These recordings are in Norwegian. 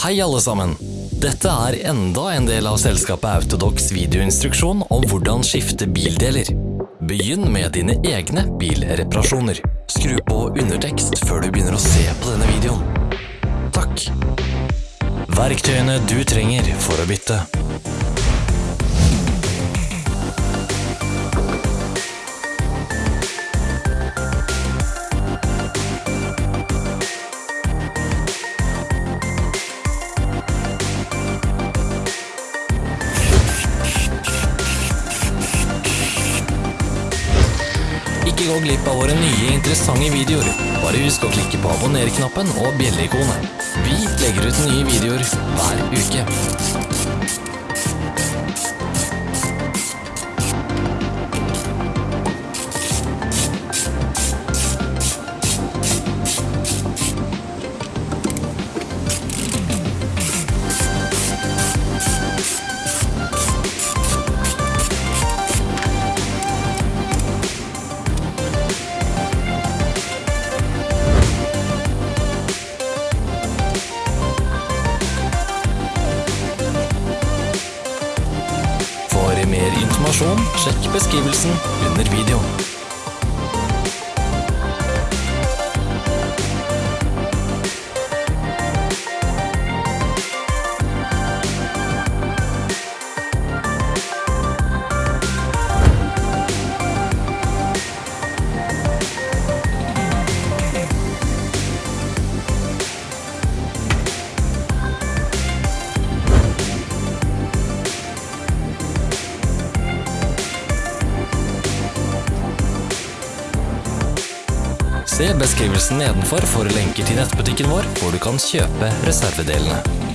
Hei alle sammen! Dette er enda en del av selskapet Autodox videoinstruksjon om hvordan skifte bildeler. Begynn med dine egne bilreparasjoner. Skru på undertekst før du begynner å se på denne videoen. Takk. Verktøyene du trenger for å bytte. Ikke gå glipp av våre nye interessante videoer. Bare husk å klikke på abonner-knappen og bjelleikonet. Vi legger ut nye videoer hver uke. Mer informasjon, sjekk beskrivelsen under videoen. Se beskrivelsen nedenfor for lenker til nettbutikken vår, hvor du kan kjøpe reservedelene.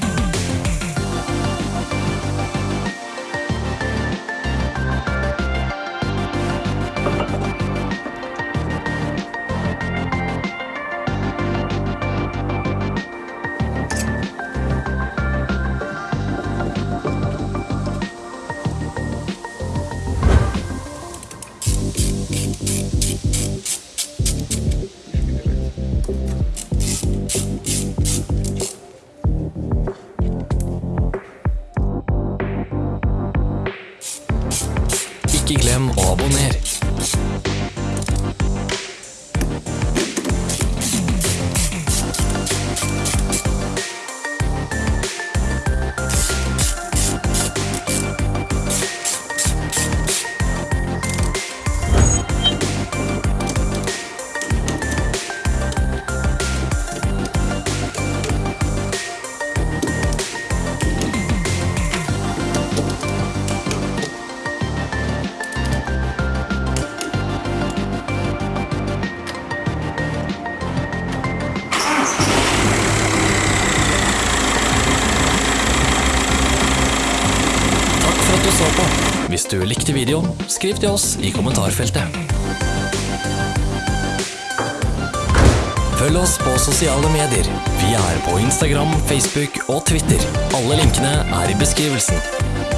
Ikke glem å abonnere. Hvis du likte videoen, skriv til oss i kommentarfeltet. Følg oss på sosiale medier. Vi er på Instagram, Facebook og Twitter. Alle linkene er i beskrivelsen.